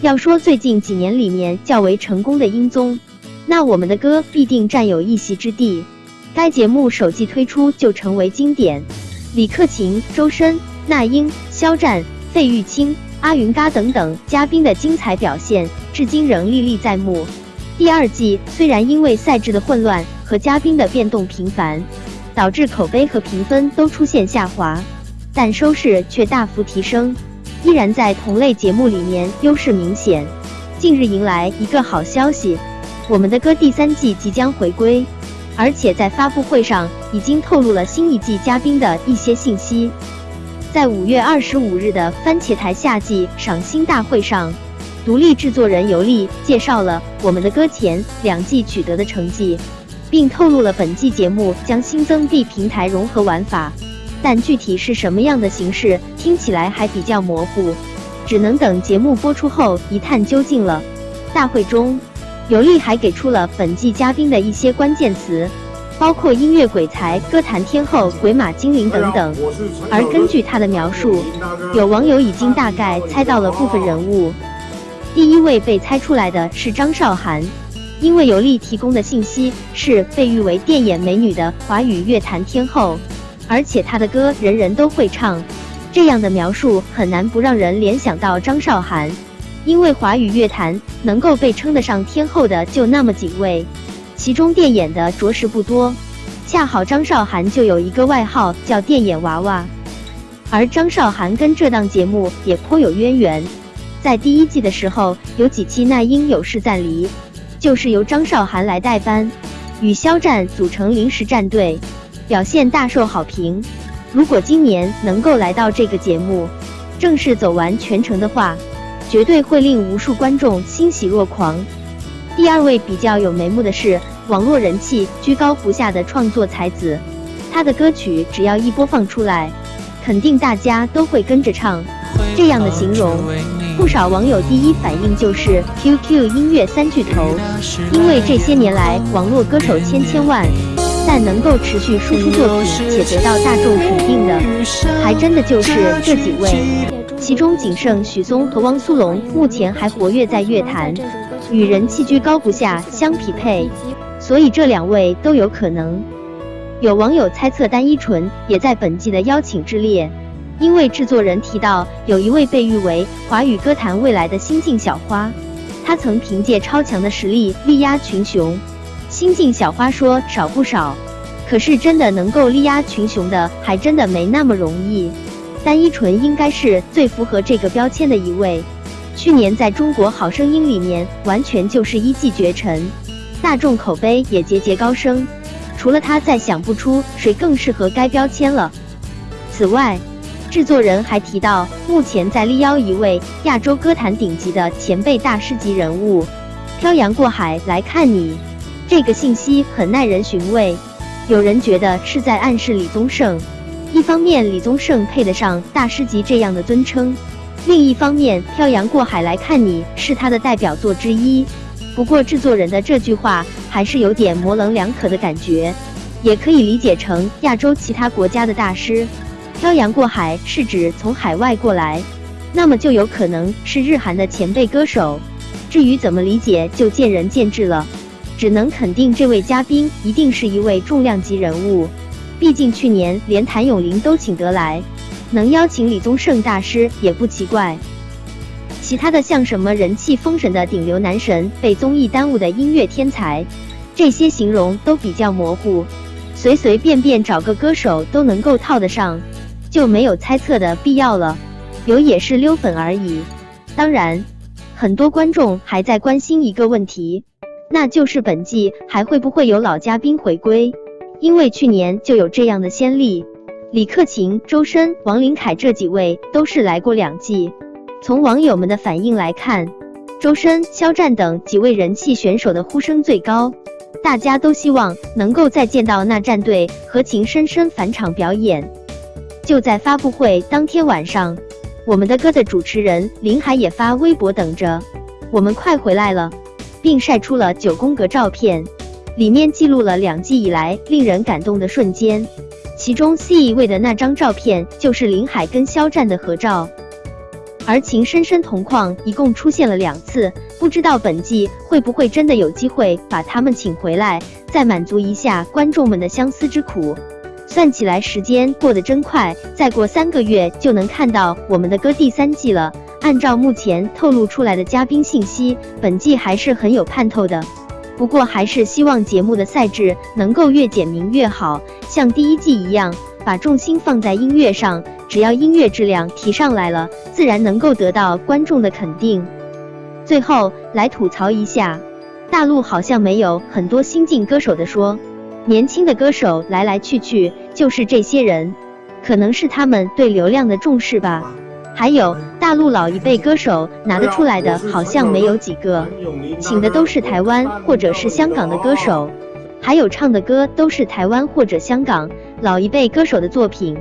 要说最近几年里面较为成功的音综，那我们的歌必定占有一席之地。该节目首季推出就成为经典，李克勤、周深、那英、肖战、费玉清、阿云嘎等等嘉宾的精彩表现，至今仍历历在目。第二季虽然因为赛制的混乱和嘉宾的变动频繁，导致口碑和评分都出现下滑，但收视却大幅提升。依然在同类节目里面优势明显。近日迎来一个好消息，我们的歌第三季即将回归，而且在发布会上已经透露了新一季嘉宾的一些信息。在五月二十五日的番茄台夏季赏星大会上，独立制作人尤利介绍了我们的歌前两季取得的成绩，并透露了本季节目将新增 B 平台融合玩法。但具体是什么样的形式，听起来还比较模糊，只能等节目播出后一探究竟了。大会中，尤利还给出了本季嘉宾的一些关键词，包括音乐鬼才、歌坛天后、鬼马精灵等等。而根据他的描述，有网友已经大概猜到了部分人物。第一位被猜出来的是张韶涵，因为尤利提供的信息是被誉为电眼美女的华语乐坛天后。而且他的歌人人都会唱，这样的描述很难不让人联想到张韶涵，因为华语乐坛能够被称得上天后的就那么几位，其中电眼的着实不多，恰好张韶涵就有一个外号叫电眼娃娃，而张韶涵跟这档节目也颇有渊源，在第一季的时候有几期那英有事暂离，就是由张韶涵来代班，与肖战组成临时战队。表现大受好评。如果今年能够来到这个节目，正式走完全程的话，绝对会令无数观众欣喜若狂。第二位比较有眉目的是网络人气居高不下的创作才子，他的歌曲只要一播放出来，肯定大家都会跟着唱。这样的形容，不少网友第一反应就是 QQ 音乐三巨头，因为这些年来网络歌手千千万。但能够持续输出作品且得到大众肯定的，还真的就是这几位。其中仅剩许嵩和汪苏泷目前还活跃在乐坛，与人气居高不下相匹配，所以这两位都有可能。有网友猜测单依纯也在本季的邀请之列，因为制作人提到有一位被誉为华语歌坛未来的新晋小花，她曾凭借超强的实力力压群雄。新晋小花说少不少，可是真的能够力压群雄的，还真的没那么容易。单依纯应该是最符合这个标签的一位。去年在中国好声音里面，完全就是一骑绝尘，大众口碑也节节高升。除了他，再想不出谁更适合该标签了。此外，制作人还提到，目前在力邀一位亚洲歌坛顶级的前辈大师级人物，漂洋过海来看你。这个信息很耐人寻味，有人觉得是在暗示李宗盛。一方面，李宗盛配得上大师级这样的尊称；另一方面，漂洋过海来看你是他的代表作之一。不过，制作人的这句话还是有点模棱两可的感觉，也可以理解成亚洲其他国家的大师。漂洋过海是指从海外过来，那么就有可能是日韩的前辈歌手。至于怎么理解，就见仁见智了。只能肯定，这位嘉宾一定是一位重量级人物。毕竟去年连谭咏麟都请得来，能邀请李宗盛大师也不奇怪。其他的像什么人气封神的顶流男神、被综艺耽误的音乐天才，这些形容都比较模糊，随随便便找个歌手都能够套得上，就没有猜测的必要了。有也是溜粉而已。当然，很多观众还在关心一个问题。那就是本季还会不会有老嘉宾回归？因为去年就有这样的先例，李克勤、周深、王琳凯这几位都是来过两季。从网友们的反应来看，周深、肖战等几位人气选手的呼声最高，大家都希望能够再见到那战队和情深深返场表演。就在发布会当天晚上，我们的歌的主持人林海也发微博等着，我们快回来了。并晒出了九宫格照片，里面记录了两季以来令人感动的瞬间。其中 C 位的那张照片就是林海跟肖战的合照。而《情深深同框》一共出现了两次，不知道本季会不会真的有机会把他们请回来，再满足一下观众们的相思之苦。算起来时间过得真快，再过三个月就能看到我们的歌第三季了。按照目前透露出来的嘉宾信息，本季还是很有盼头的。不过还是希望节目的赛制能够越简明越好，像第一季一样，把重心放在音乐上。只要音乐质量提上来了，自然能够得到观众的肯定。最后来吐槽一下，大陆好像没有很多新晋歌手的说，年轻的歌手来来去去就是这些人，可能是他们对流量的重视吧。还有大陆老一辈歌手拿得出来的，好像没有几个，请的都是台湾或者是香港的歌手，还有唱的歌都是台湾或者香港老一辈歌手的作品。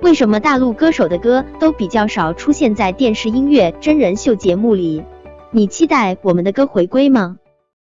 为什么大陆歌手的歌都比较少出现在电视音乐真人秀节目里？你期待我们的歌回归吗？